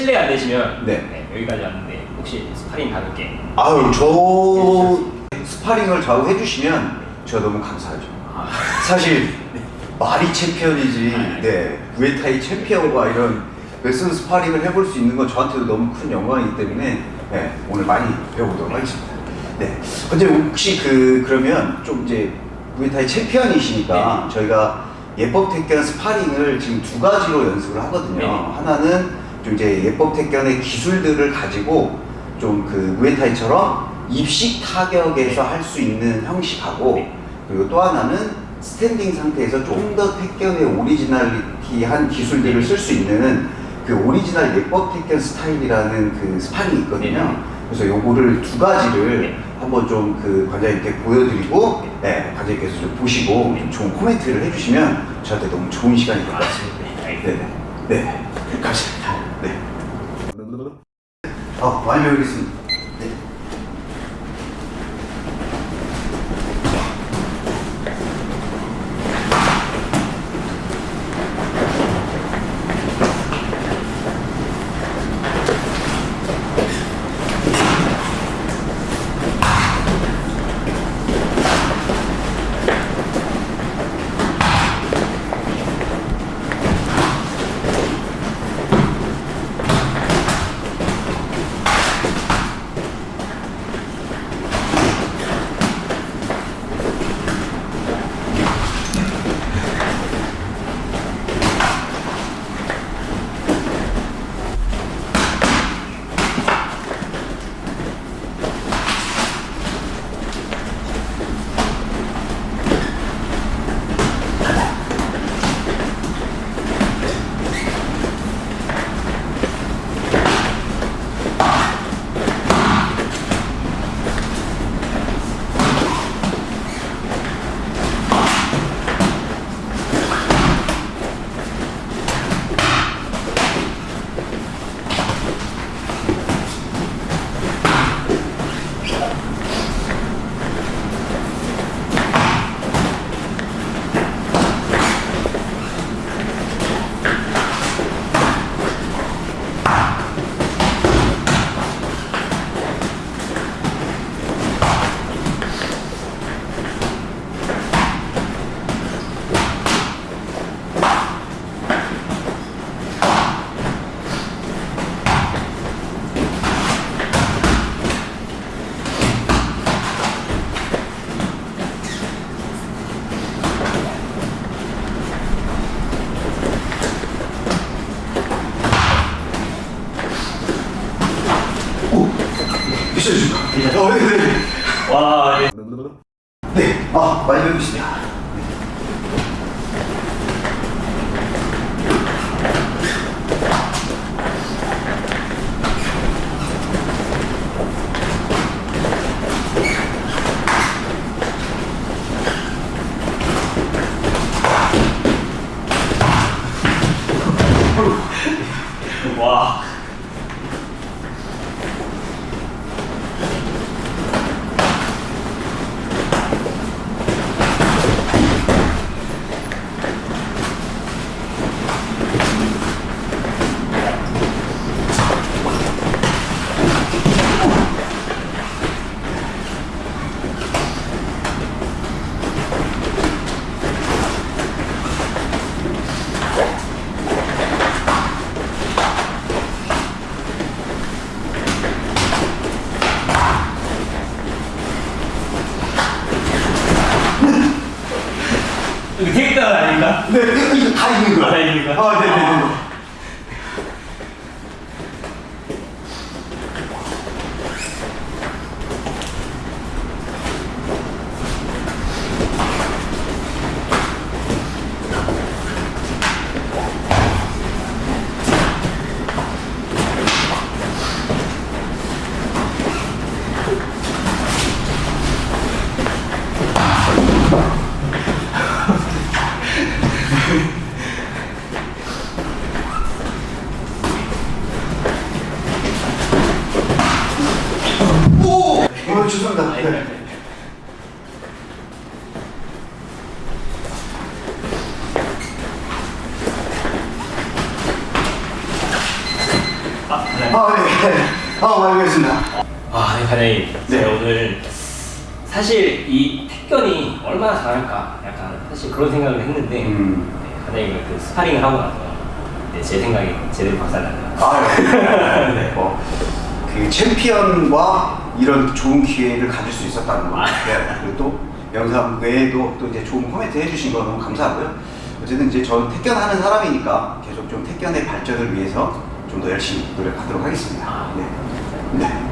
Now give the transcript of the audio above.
실례 안 되시면 네. 네, 여기까지 왔는데 혹시 스파링 가볍게 아유 저 스파링을 좌우 해주시면 제가 너무 감사하죠. 아, 사실 말이 챔피언이지 아, 네 무에타이 챔피언과 이런 레슨 스파링을 해볼 수 있는 건 저한테도 너무 큰 영광이기 때문에 네, 오늘 많이 배워보도록 하겠습니다. 네. 근데 혹시 그 그러면 좀 이제 무에타이 챔피언이시니까 저희가 예법 택견 스파링을 지금 두 가지로 연습을 하거든요. 네. 하나는 좀 이제 예법 택견의 기술들을 가지고 좀 그 무에타이처럼 입식 타격에서 할 수 있는 형식하고 네. 그리고 또 하나는 스탠딩 상태에서 좀더 택견의 originality한 기술들을 쓸 수 있는 그 오리지널 예법 택견 스타일이라는 그 스파링이 있거든요. 네. 그래서 요거를 두 가지를 네. 한번 좀 그 관장님께 보여드리고 네, 관장님께서 좀 보시고 좀 좋은 코멘트를 해주시면 저한테 너무 좋은 시간이 될 것 같습니다. 네, 알겠습니다. 네 네. 네. 네. 어, 많이 배우겠습니다. 있어주십니까? 어, 네, 네. 와, 네. 네, 아, 많이 배우겠습니다. 와. 이거 테이크다운 아닌가? 네, 이거, 이거 다 있는 거예요. 아, 죄송합니다. 아, 예, 예, 예. 네. 아, 네. 아, 네, 네. 아, 알겠습니다. 아, 네, 과장님. 네, 오늘 사실 이 택견이 얼마나 잘할까 약간 사실 그런 생각을 했는데 음. 네, 과장님이 그 스파링을 하고 나서 네, 제 생각이 제대로 박살났네요. 아, 네. 네. 뭐, 그 챔피언과 이런 좋은 기회를 가질 수 있었다는 거. 아. 네. 그리고 또 영상 외에도 또 이제 좋은 코멘트 해주신 거 너무 감사하고요. 어쨌든 이제 저 택견하는 사람이니까 계속 좀 택견의 발전을 위해서 좀 더 열심히 노력하도록 하겠습니다. 네. 네.